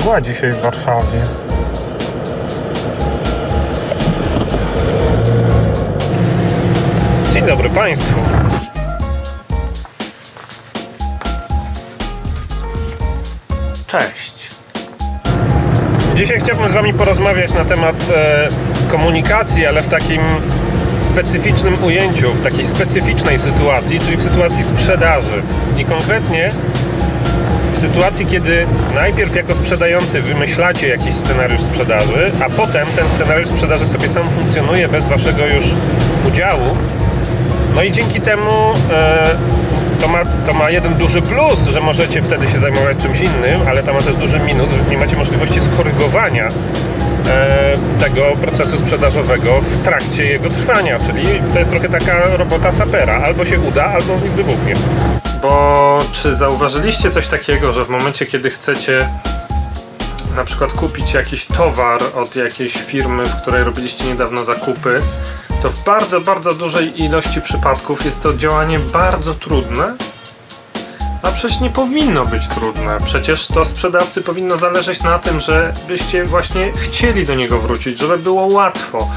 mgła dzisiaj w Warszawie. Dzień dobry Państwu. Cześć. Dzisiaj chciałbym z Wami porozmawiać na temat e, komunikacji, ale w takim specyficznym ujęciu, w takiej specyficznej sytuacji, czyli w sytuacji sprzedaży. I konkretnie w sytuacji, kiedy najpierw jako sprzedający wymyślacie jakiś scenariusz sprzedaży, a potem ten scenariusz sprzedaży sobie sam funkcjonuje bez Waszego już udziału. No i dzięki temu e, to, ma, to ma jeden duży plus, że możecie wtedy się zajmować czymś innym, ale to ma też duży minus, że nie macie możliwości skorygowania e, tego procesu sprzedażowego w trakcie jego trwania, czyli to jest trochę taka robota sapera. Albo się uda, albo wybuchnie. Bo czy zauważyliście coś takiego, że w momencie, kiedy chcecie na przykład kupić jakiś towar od jakiejś firmy, w której robiliście niedawno zakupy, to w bardzo, bardzo dużej ilości przypadków jest to działanie bardzo trudne. A przecież nie powinno być trudne. Przecież to sprzedawcy powinno zależeć na tym, żebyście właśnie chcieli do niego wrócić, żeby było łatwo.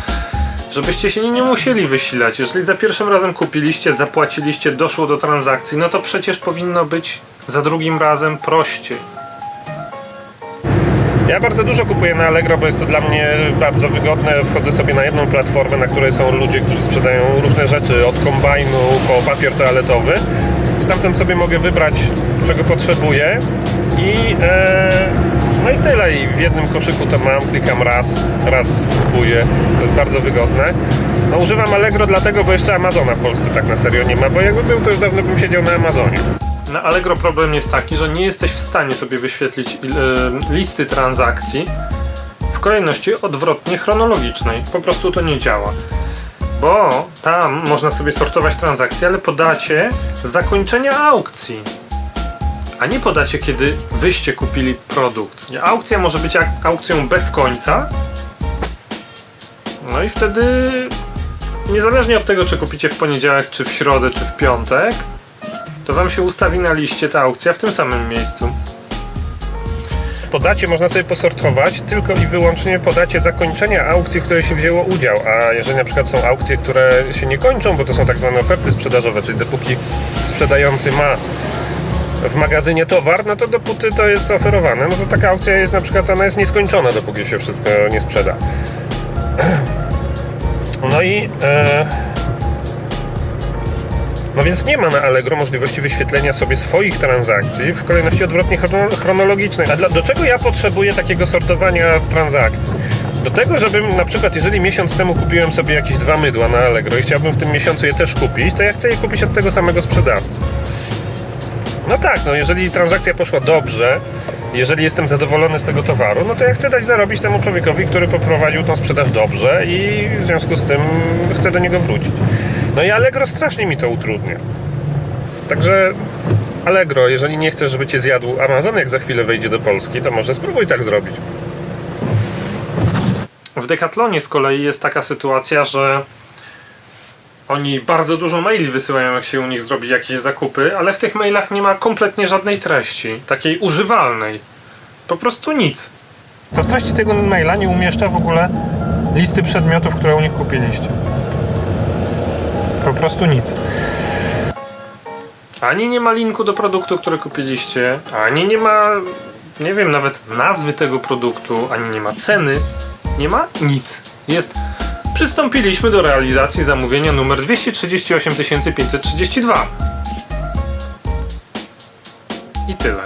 Żebyście się nie musieli wysilać. Jeżeli za pierwszym razem kupiliście, zapłaciliście, doszło do transakcji, no to przecież powinno być za drugim razem prościej. Ja bardzo dużo kupuję na Allegro, bo jest to dla mnie bardzo wygodne. Wchodzę sobie na jedną platformę, na której są ludzie, którzy sprzedają różne rzeczy, od kombajnu po papier toaletowy. Stamtąd sobie mogę wybrać, czego potrzebuję i, e, no i tyle. I w jednym koszyku to mam, klikam raz, raz kupuję. To jest bardzo wygodne. No, używam Allegro dlatego, bo jeszcze Amazona w Polsce tak na serio nie ma, bo jakby był, to już dawno bym siedział na Amazonie. Na Allegro problem jest taki, że nie jesteś w stanie sobie wyświetlić y, listy transakcji w kolejności odwrotnie chronologicznej. Po prostu to nie działa. Bo tam można sobie sortować transakcje, ale podacie zakończenia aukcji. A nie podacie, kiedy wyście kupili produkt. Aukcja może być aukcją bez końca. No i wtedy niezależnie od tego, czy kupicie w poniedziałek, czy w środę, czy w piątek, to wam się ustawi na liście ta aukcja w tym samym miejscu. Podacie można sobie posortować tylko i wyłącznie podacie zakończenia aukcji, w której się wzięło udział. A jeżeli na przykład są aukcje, które się nie kończą, bo to są tak zwane oferty sprzedażowe, czyli dopóki sprzedający ma w magazynie towar, no to dopóty to jest oferowane, no to taka aukcja jest na przykład, ona jest nieskończona, dopóki się wszystko nie sprzeda. No i e, no więc nie ma na Allegro możliwości wyświetlenia sobie swoich transakcji w kolejności odwrotnie chrono- chronologicznej. A dla, do czego ja potrzebuję takiego sortowania transakcji? Do tego, żebym na przykład, jeżeli miesiąc temu kupiłem sobie jakieś dwa mydła na Allegro i chciałbym w tym miesiącu je też kupić, to ja chcę je kupić od tego samego sprzedawcy. No tak, no jeżeli transakcja poszła dobrze, jeżeli jestem zadowolony z tego towaru, no to ja chcę dać zarobić temu człowiekowi, który poprowadził tą sprzedaż dobrze i w związku z tym chcę do niego wrócić. No i Allegro strasznie mi to utrudnia. Także Allegro, jeżeli nie chcesz, żeby cię zjadł Amazon, jak za chwilę wejdzie do Polski, to może spróbuj tak zrobić. W Decathlonie z kolei jest taka sytuacja, że oni bardzo dużo maili wysyłają, jak się u nich zrobi jakieś zakupy, ale w tych mailach nie ma kompletnie żadnej treści, takiej używalnej. Po prostu nic. To w treści tego maila nie umieszcza w ogóle listy przedmiotów, które u nich kupiliście. Po prostu nic. Ani nie ma linku do produktu, który kupiliście, ani nie ma, nie wiem, nawet nazwy tego produktu, ani nie ma ceny. Nie ma nic. Jest Przystąpiliśmy do realizacji zamówienia numer 238 532. I tyle.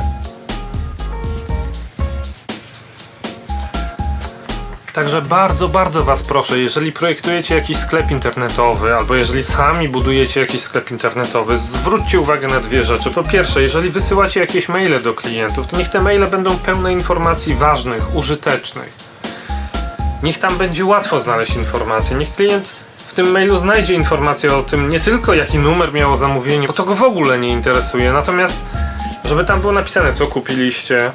Także bardzo, bardzo Was proszę, jeżeli projektujecie jakiś sklep internetowy, albo jeżeli sami budujecie jakiś sklep internetowy, zwróćcie uwagę na dwie rzeczy. Po pierwsze, jeżeli wysyłacie jakieś maile do klientów, to niech te maile będą pełne informacji ważnych, użytecznych. Niech tam będzie łatwo znaleźć informacje. Niech klient w tym mailu znajdzie informację o tym, nie tylko jaki numer miało zamówienie, bo to go w ogóle nie interesuje. Natomiast, żeby tam było napisane, co kupiliście,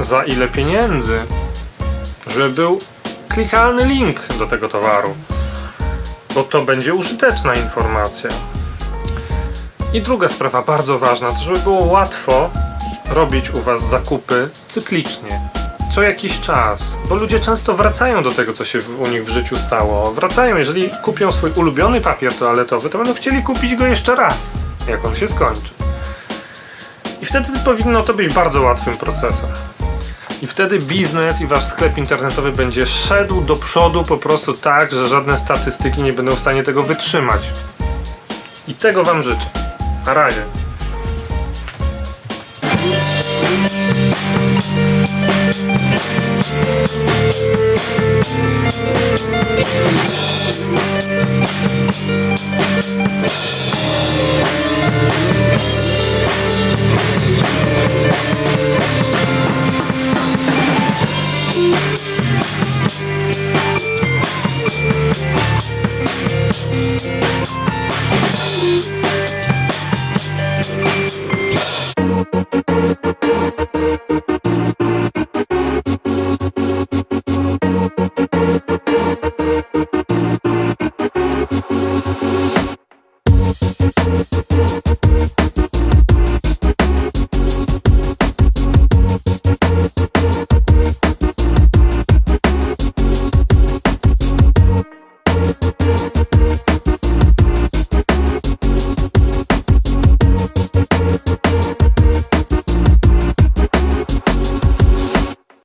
za ile pieniędzy, żeby był klikalny link do tego towaru, bo to będzie użyteczna informacja. I druga sprawa, bardzo ważna, to żeby było łatwo robić u Was zakupy cyklicznie. Co jakiś czas, bo ludzie często wracają do tego, co się u nich w życiu stało. Wracają, jeżeli kupią swój ulubiony papier toaletowy, to będą chcieli kupić go jeszcze raz, jak on się skończy. I wtedy powinno to być bardzo łatwym procesem. I wtedy biznes i wasz sklep internetowy będzie szedł do przodu po prostu tak, że żadne statystyki nie będą w stanie tego wytrzymać. I tego wam życzę. Na razie.